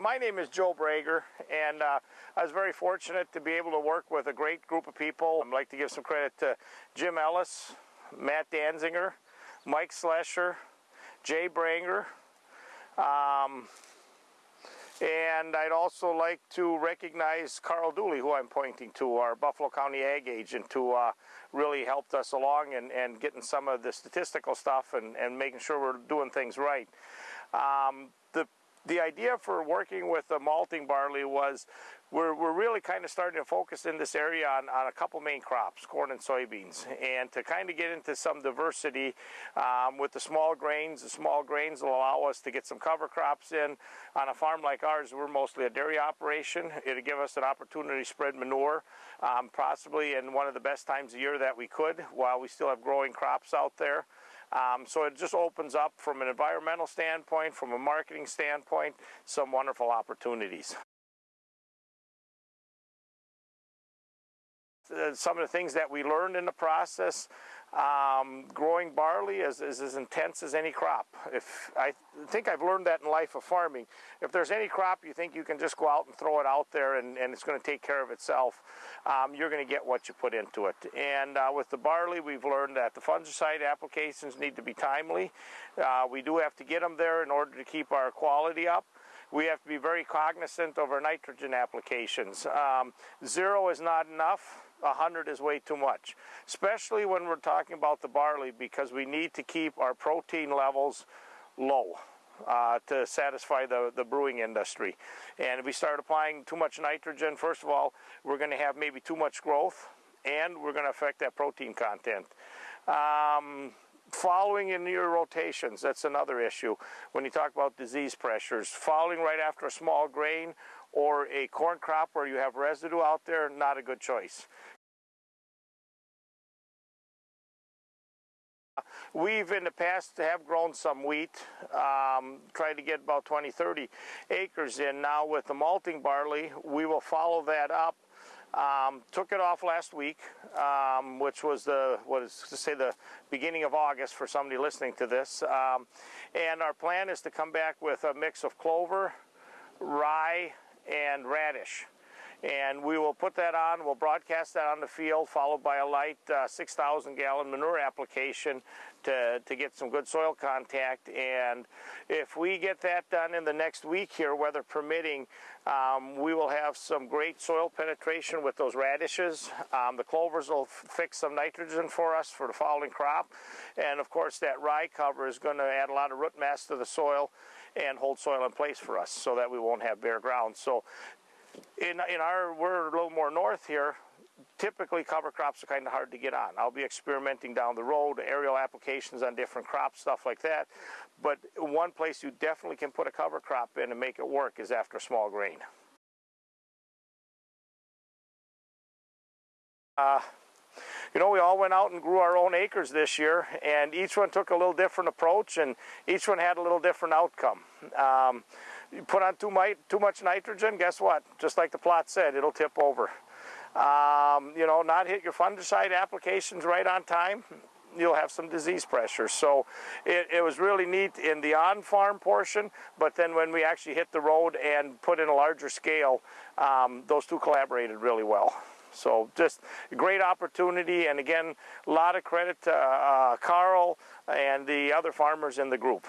my name is Joe Brager, and uh, I was very fortunate to be able to work with a great group of people. I'd like to give some credit to Jim Ellis, Matt Danzinger, Mike Slesher, Jay Branger, um, and I'd also like to recognize Carl Duley, who I'm pointing to, our Buffalo County Ag agent, who uh, really helped us along and, and getting some of the statistical stuff and, and making sure we're doing things right. Um, the idea for working with the malting barley was we're, we're really kind of starting to focus in this area on, on a couple main crops, corn and soybeans, and to kind of get into some diversity um, with the small grains. The small grains will allow us to get some cover crops in. On a farm like ours, we're mostly a dairy operation. It'll give us an opportunity to spread manure, um, possibly in one of the best times of year that we could, while we still have growing crops out there. Um, so it just opens up from an environmental standpoint, from a marketing standpoint, some wonderful opportunities. Uh, some of the things that we learned in the process. Um, growing barley is, is, as intense as any crop. If I think I've learned that in life of farming. If there's any crop you think you can just go out and throw it out there and, and it's going to take care of itself, um, you're going to get what you put into it. And uh, with the barley, we've learned that the fungicide applications need to be timely. Uh, we do have to get them there in order to keep our quality up we have to be very cognizant of our nitrogen applications. Um, zero is not enough. 100 is way too much, especially when we're talking about the barley because we need to keep our protein levels low. Uh, to satisfy the, the brewing industry. And if we start applying too much nitrogen, first of all, we're going to have maybe too much growth and we're going to affect that protein content. Um, following in your rotations, that's another issue. When you talk about disease pressures, following right after a small grain or a corn crop where you have residue out there, not a good choice. We've in the past have grown some wheat, um, tried to get about 20, 30 acres in. Now with the malting barley, we will follow that up. Um, took it off last week, um, which was the what is to say the beginning of August for somebody listening to this. Um, and our plan is to come back with a mix of clover, rye, and radish and we will put that on. We'll broadcast that on the field, followed by a light uh, 6,000 gallon manure application to, to get some good soil contact. And if we get that done in the next week here, weather permitting, um, we will have some great soil penetration with those radishes. Um, the clovers will fix some nitrogen for us for the following crop. And of course, that rye cover is going to add a lot of root mass to the soil and hold soil in place for us so that we won't have bare ground. So in, in our, we're a little more north here, typically cover crops are kind of hard to get on. I'll be experimenting down the road, aerial applications on different crops, stuff like that. But one place you definitely can put a cover crop in and make it work is after small grain. Uh, you know, we all went out and grew our own acres this year, and each one took a little different approach, and each one had a little different outcome. Um, you put on too, too much nitrogen, guess what? Just like the plot said, it'll tip over. Um, you know, not hit your fungicide applications right on time, you'll have some disease pressure. So it, it was really neat in the on-farm portion, but then when we actually hit the road and put in a larger scale, um, those two collaborated really well. So just a great opportunity, and again, a lot of credit to uh, Carl and the other farmers in the group.